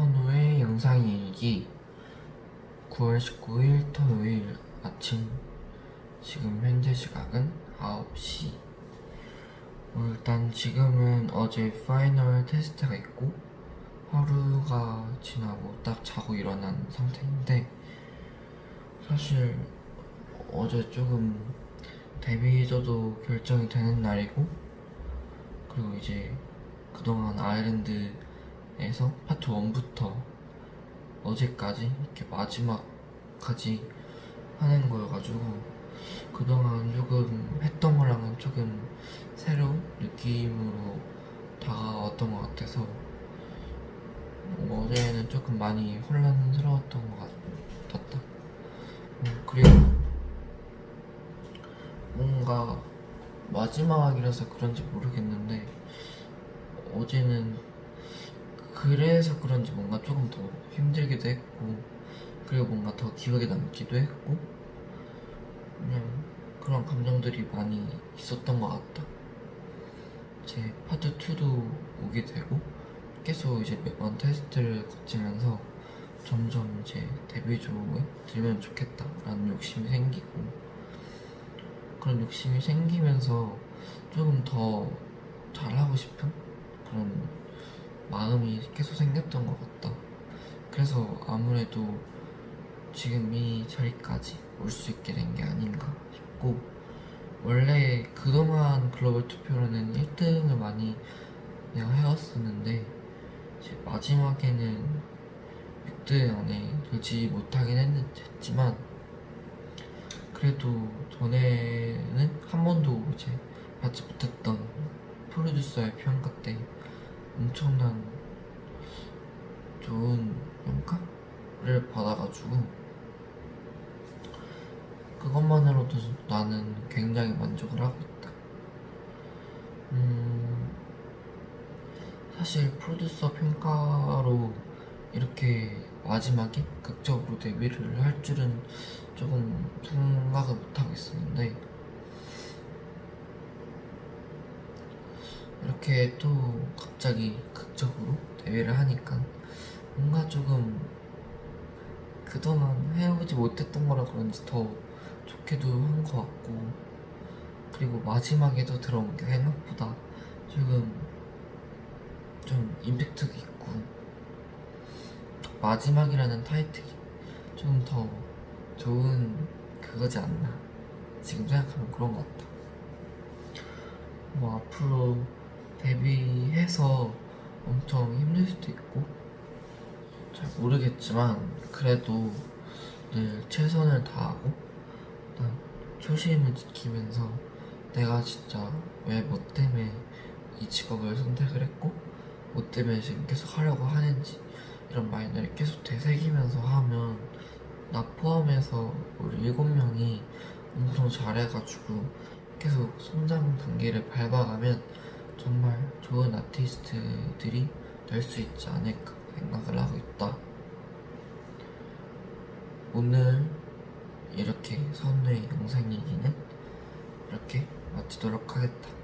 선우의 영상일기 9월 19일 토요일 아침. 지금 현재 시각은 9시. 어, 일단 지금은 어제 파이널 테스트가 있고 하루가 지나고 딱 자고 일어난 상태인데 사실 어제 조금 데뷔조도 결정이 되는 날이고 그리고 이제 그동안 아일랜드 에서 파트 1부터 어제까지 이렇게 마지막까지 하는 거여가지고 그동안 조금 했던 거랑은 조금 새로운 느낌으로 다가왔던 것 같아서 어제는 조금 많이 혼란스러웠던 것 같았다. 음, 그리고 뭔가 마지막이라서 그런지 모르겠는데 어제는 그래서 그런지 뭔가 조금 더 힘들기도 했고 그리고 뭔가 더 기억에 남기도 했고 그냥 그런 감정들이 많이 있었던 것 같다. 제 파트 2도 오게 되고 계속 이제 매번 테스트를 거치면서 점점 이제 데뷔 조에 들면 좋겠다라는 욕심이 생기고 그런 욕심이 생기면서 조금 더 잘하고 싶은 그런 마음이 계속 생겼던 것 같다. 그래서 아무래도 지금 이 자리까지 올 수 있게 된 게 아닌가 싶고 원래 그동안 글로벌 투표로는 1등을 많이 내가 해왔었는데 마지막에는 6등 안에 들지 못하긴 했, 했지만 그래도 전에는 한 번도 이제 받지 못했던 프로듀서의 평가 때 엄청난 좋은 평가를 받아가지고 그것만으로도 나는 굉장히 만족을 하고 있다. 음, 사실 프로듀서 평가로 이렇게 마지막에 극적으로 데뷔를 할 줄은 조금 생각을 못하고 있었는데 이렇게 또 갑자기 극적으로 데뷔를 하니까 뭔가 조금 그동안 해오지 못했던 거라 그런지 더 좋게도 한 것 같고 그리고 마지막에도 들어온 게 생각보다 조금 좀 임팩트가 있고 마지막이라는 타이틀이 좀 더 좋은 그거지 않나 지금 생각하면 그런 것 같다. 뭐 앞으로 데뷔해서 엄청 힘들 수도 있고 잘 모르겠지만 그래도 늘 최선을 다하고 일단 초심을 지키면서 내가 진짜 왜 뭐 때문에 이 직업을 선택을 했고 뭐 때문에 지금 계속 하려고 하는지 이런 마인드를 계속 되새기면서 하면 나 포함해서 우리 일곱 명이 엄청 잘해가지고 계속 성장 단계를 밟아가면 정말 좋은 아티스트들이 될 수 있지 않을까 생각을 하고 있다. 오늘 이렇게 선우의 영상 얘기는 이렇게 마치도록 하겠다.